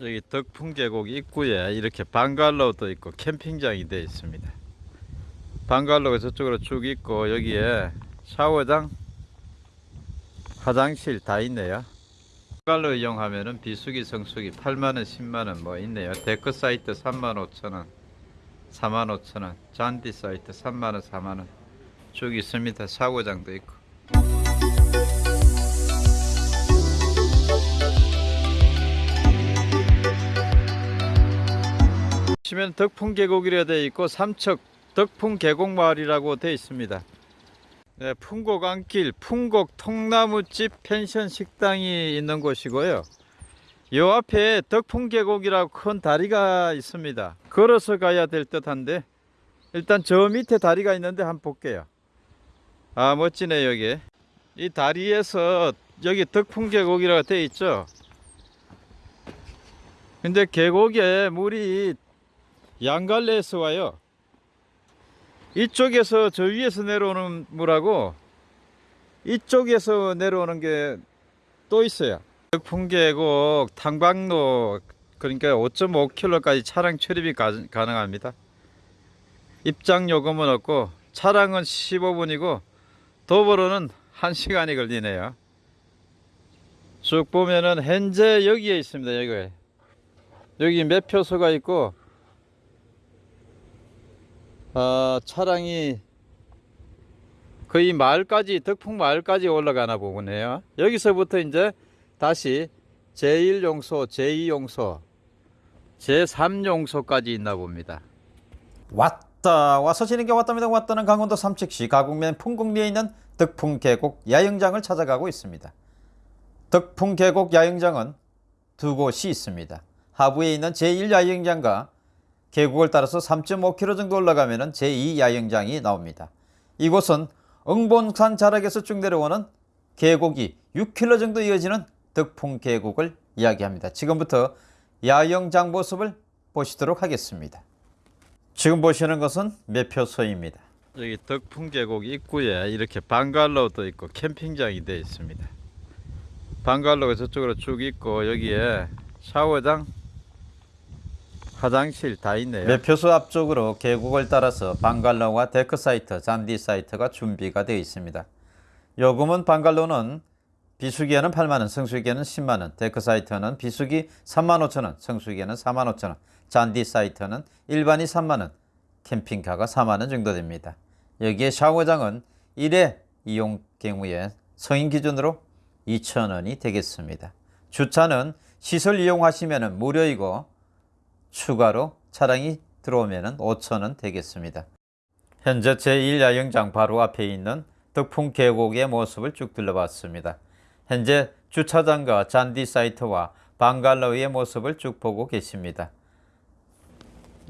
여기 덕풍계곡 입구에 이렇게 방갈로도 있고 캠핑장이 되어 있습니다. 방갈로가 저쪽으로 쭉 있고 여기에 샤워장, 화장실 다 있네요. 방갈로 이용하면은 비수기 성수기 8만원 10만원 뭐 있네요. 데크 사이트 3만 5천원 4만 5천원 잔디 사이트 3만원 4만원 쭉 있습니다. 샤워장도 있고 보시면 덕풍계곡이라 되어 있고 삼척 덕풍계곡마을이라고 되어 있습니다. 네, 풍곡 안길 풍곡 통나무집 펜션 식당이 있는 곳이고요. 요 앞에 덕풍계곡이라고 큰 다리가 있습니다. 걸어서 가야 될 듯한데 일단 저 밑에 다리가 있는데 한번 볼게요. 아 멋지네 여기. 이 다리에서 여기 덕풍계곡이라고 되어 있죠. 근데 계곡에 물이 양갈래에서 와요. 이쪽에서 저 위에서 내려오는 물하고 이쪽에서 내려오는 게 또 있어요. 풍계곡 탕방로 그러니까 5.5km까지 차량 출입이 가, 가능합니다. 입장 요금은 없고 차량은 15분이고 도보로는 1시간이 걸리네요. 쭉 보면은 현재 여기에 있습니다. 여기 여기 매표소가 있고 어, 차량이 거의 마을까지 덕풍 마을까지 올라가나 보네요. 여기서부터 이제 다시 제1용소, 제2용소, 제3용소까지 있나 봅니다. 왔다 와서 지는 게 왔답니다 왔다는 강원도 삼척시 가곡면 풍곡리에 있는 덕풍 계곡 야영장을 찾아가고 있습니다 덕풍 계곡 야영장은 두 곳이 있습니다 하부에 있는 제1야영장과 계곡을 따라서 3.5km 정도 올라가면 제2야영장이 나옵니다 이곳은 응본산 자락에서 쭉 내려오는 계곡이 6km 정도 이어지는 덕풍계곡을 이야기합니다 지금부터 야영장 모습을 보시도록 하겠습니다 지금 보시는 것은 매표소입니다. 여기 덕풍계곡 입구에 이렇게 방갈로도 있고 캠핑장이 되어 있습니다. 방갈로가 저쪽으로 쭉 있고 여기에 샤워장, 화장실 다 있네요. 매표소 앞쪽으로 계곡을 따라서 방갈로와 데크 사이트, 잔디 사이트가 준비가 되어 있습니다. 요금은 방갈로는 비수기에는 8만원, 성수기에는 10만원, 데크 사이트는 비수기 3만 5천원, 성수기에는 4만 5천원, 잔디 사이트는 일반이 3만원, 캠핑카가 4만원 정도 됩니다. 여기에 샤워장은 1회 이용 경우에 성인 기준으로 2천원이 되겠습니다. 주차는 시설 이용하시면 무료이고 추가로 차량이 들어오면 5천원 되겠습니다. 현재 제1야영장 바로 앞에 있는 덕풍 계곡의 모습을 쭉 둘러봤습니다. 현재 주차장과 잔디 사이트와 방갈로의 모습을 쭉 보고 계십니다.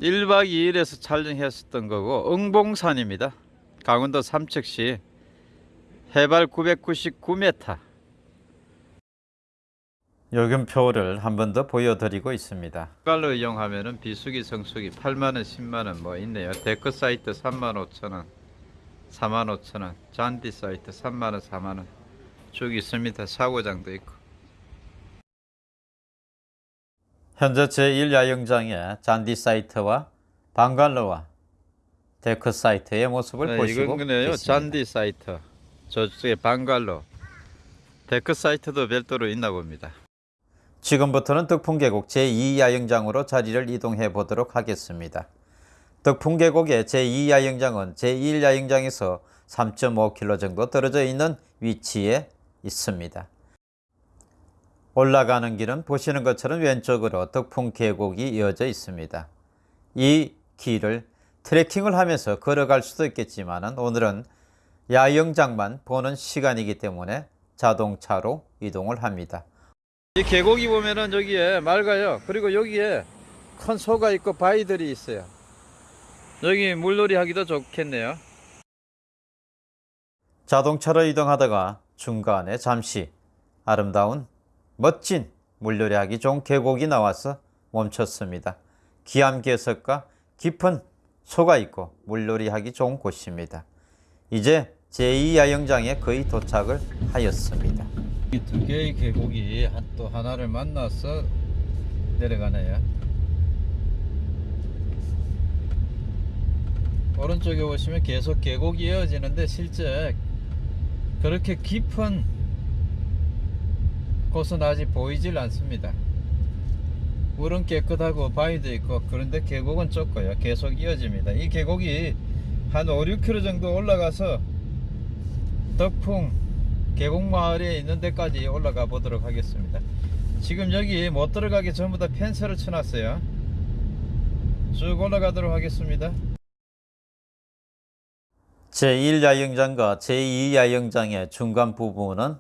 1박 2일에서 촬영했었던 거고 응봉산입니다. 강원도 삼척시 해발 999m 요금표를 한 번 더 보여드리고 있습니다. 갈로 이용하면은 비수기 성수기 8만원 10만원 뭐 있네요. 데크 사이트 3만 5천원 4만 5천원 잔디 사이트 3만원 4만원 쭉 있습니다. 샤워장도 있고 현재 제1야영장의 잔디 사이트와 방갈로와 데크 사이트의 모습을 네, 보시고 계십니다. 잔디 사이트 저쪽에 방갈로 데크 사이트도 별도로 있나 봅니다. 지금부터는 덕풍계곡 제2야영장으로 자리를 이동해 보도록 하겠습니다. 덕풍계곡의 제2야영장은 제1야영장에서 3.5km 정도 떨어져 있는 위치에 있습니다. 올라가는 길은 보시는 것처럼 왼쪽으로 덕풍계곡이 이어져 있습니다. 이 길을 트레킹을 하면서 걸어갈 수도 있겠지만 오늘은 야영장만 보는 시간이기 때문에 자동차로 이동을 합니다. 이 계곡이 보면은 여기에 맑아요. 그리고 여기에 큰 소가 있고 바위들이 있어요. 여기 물놀이 하기도 좋겠네요. 자동차로 이동하다가 중간에 잠시 아름다운 멋진 물놀이 하기 좋은 계곡이 나와서 멈췄습니다. 기암괴석과 깊은 소가 있고 물놀이 하기 좋은 곳입니다. 이제 제2야영장에 거의 도착을 하였습니다. 이두 개의 계곡이 한- 또 하나를 만나서 내려가네요. 오른쪽에 보시면 계속 계곡이 이어지는데 실제 그렇게 깊은 곳은 아직 보이질 않습니다. 물은 깨끗하고 바위도 있고 그런데 계곡은 좁고요. 계속 이어집니다. 이 계곡이 한 5, 6km 정도 올라가서 덕풍 계곡 마을에 있는 데까지 올라가 보도록 하겠습니다. 지금 여기 못 들어가게 전부 다 펜스를 쳐놨어요. 쭉 올라가도록 하겠습니다. 제1야영장과 제2야영장의 중간 부분은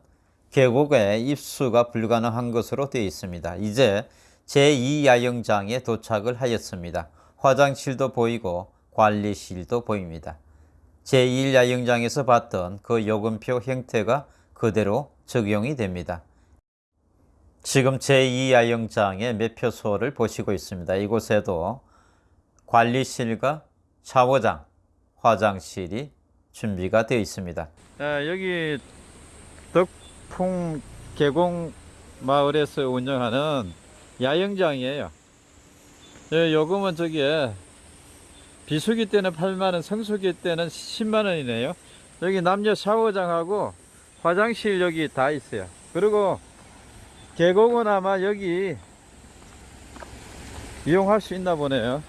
계곡에 입수가 불가능한 것으로 되어 있습니다. 이제 제2야영장에 도착을 하였습니다. 화장실도 보이고 관리실도 보입니다. 제1야영장에서 봤던 그 요금표 형태가 그대로 적용이 됩니다. 지금 제2야영장의 매표소를 보시고 있습니다. 이곳에도 관리실과 샤워장, 화장실이 준비가 되어 있습니다. 자, 여기 덕풍 계곡 마을에서 운영하는 야영장이에요. 예, 요금은 저기에 비수기 때는 8만원, 성수기 때는 10만원이네요. 여기 남녀 샤워장하고 화장실 여기 다 있어요. 그리고 계곡은 아마 여기 이용할 수 있나 보네요.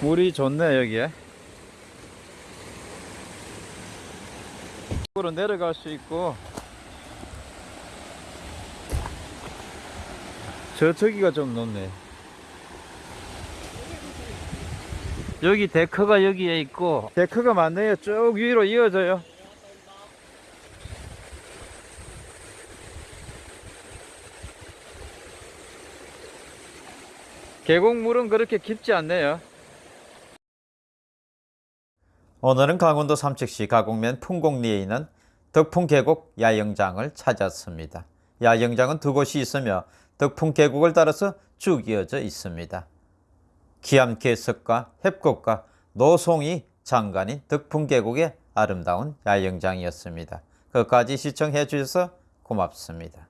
물이 좋네, 여기에. 으로 내려갈 수 있고 저쪽이가 좀 높네 여기 데크가 여기에 있고 데크가 많네요 쭉 위로 이어져요 계곡물은 그렇게 깊지 않네요 오늘은 강원도 삼척시 가곡면 풍곡리에 있는 덕풍계곡 야영장을 찾았습니다. 야영장은 두 곳이 있으며 덕풍계곡을 따라서 쭉 이어져 있습니다. 기암괴석과 협곡과 노송이 장관인 덕풍계곡의 아름다운 야영장이었습니다. 끝까지 시청해 주셔서 고맙습니다.